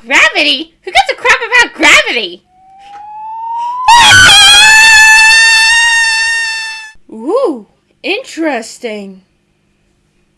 Gravity? Who gives a crap about gravity? Ooh, interesting.